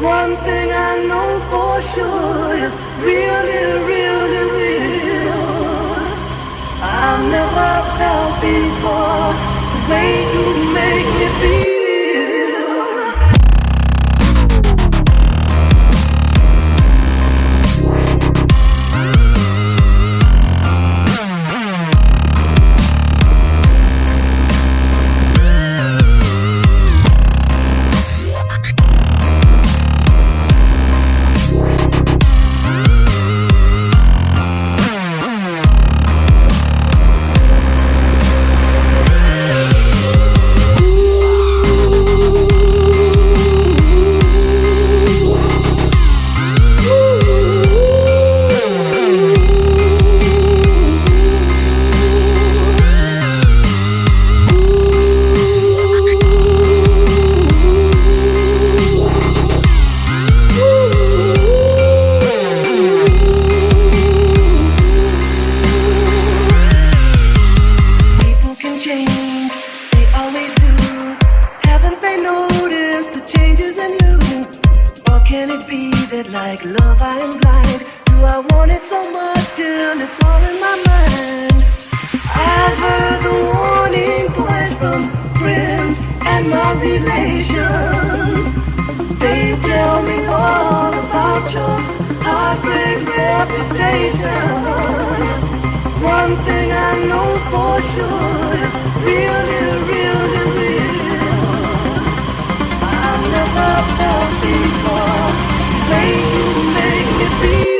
One thing I know like love, I am blind? Do I want it so much till it's all in my mind? I've heard the warning voice from friends and my relations. They tell me all about your heartbreak reputation. One thing I know for sure is really. be